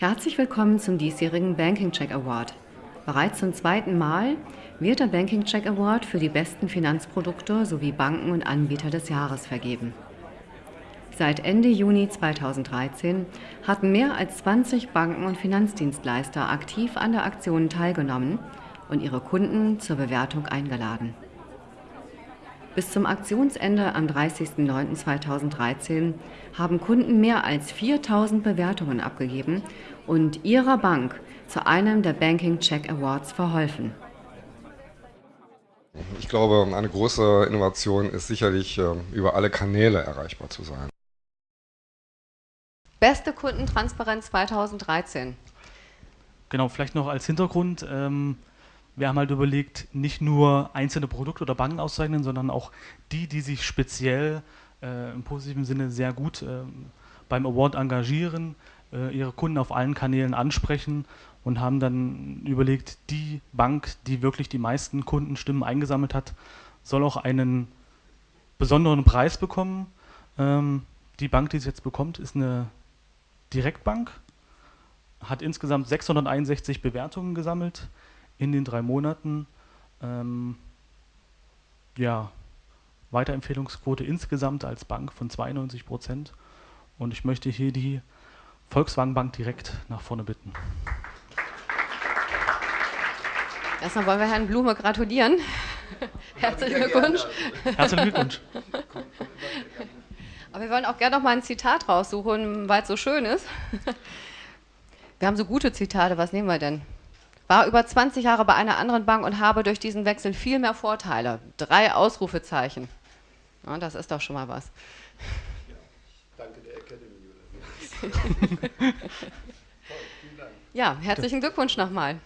Herzlich willkommen zum diesjährigen Banking Check Award. Bereits zum zweiten Mal wird der Banking Check Award für die besten Finanzprodukte sowie Banken und Anbieter des Jahres vergeben. Seit Ende Juni 2013 hatten mehr als 20 Banken und Finanzdienstleister aktiv an der Aktion teilgenommen und ihre Kunden zur Bewertung eingeladen. Bis zum Aktionsende am 30.09.2013 haben Kunden mehr als 4000 Bewertungen abgegeben und ihrer Bank zu einem der Banking Check Awards verholfen. Ich glaube, eine große Innovation ist sicherlich, äh, über alle Kanäle erreichbar zu sein. Beste Kundentransparenz 2013. Genau, vielleicht noch als Hintergrund. Ähm, wir haben halt überlegt, nicht nur einzelne Produkte oder Banken auszuzeichnen, sondern auch die, die sich speziell äh, im positiven Sinne sehr gut äh, beim Award engagieren, äh, ihre Kunden auf allen Kanälen ansprechen und haben dann überlegt, die Bank, die wirklich die meisten Kundenstimmen eingesammelt hat, soll auch einen besonderen Preis bekommen. Ähm, die Bank, die es jetzt bekommt, ist eine Direktbank, hat insgesamt 661 Bewertungen gesammelt in den drei Monaten. Ähm, ja, Weiterempfehlungsquote insgesamt als Bank von 92 Prozent. Und ich möchte hier die Volkswagen Bank direkt nach vorne bitten. Erstmal wollen wir Herrn Blume gratulieren. Herzlichen Glückwunsch. Herzlichen Glückwunsch. Aber wir wollen auch gerne noch mal ein Zitat raussuchen, weil es so schön ist. Wir haben so gute Zitate, was nehmen wir denn? War über 20 Jahre bei einer anderen Bank und habe durch diesen Wechsel viel mehr Vorteile. Drei Ausrufezeichen. Ja, das ist doch schon mal was. Ja, danke der Academy. ja, herzlichen Glückwunsch nochmal.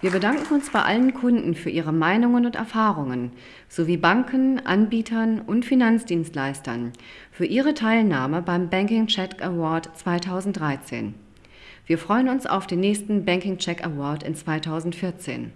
Wir bedanken uns bei allen Kunden für ihre Meinungen und Erfahrungen, sowie Banken, Anbietern und Finanzdienstleistern für ihre Teilnahme beim Banking Check Award 2013. Wir freuen uns auf den nächsten Banking Check Award in 2014.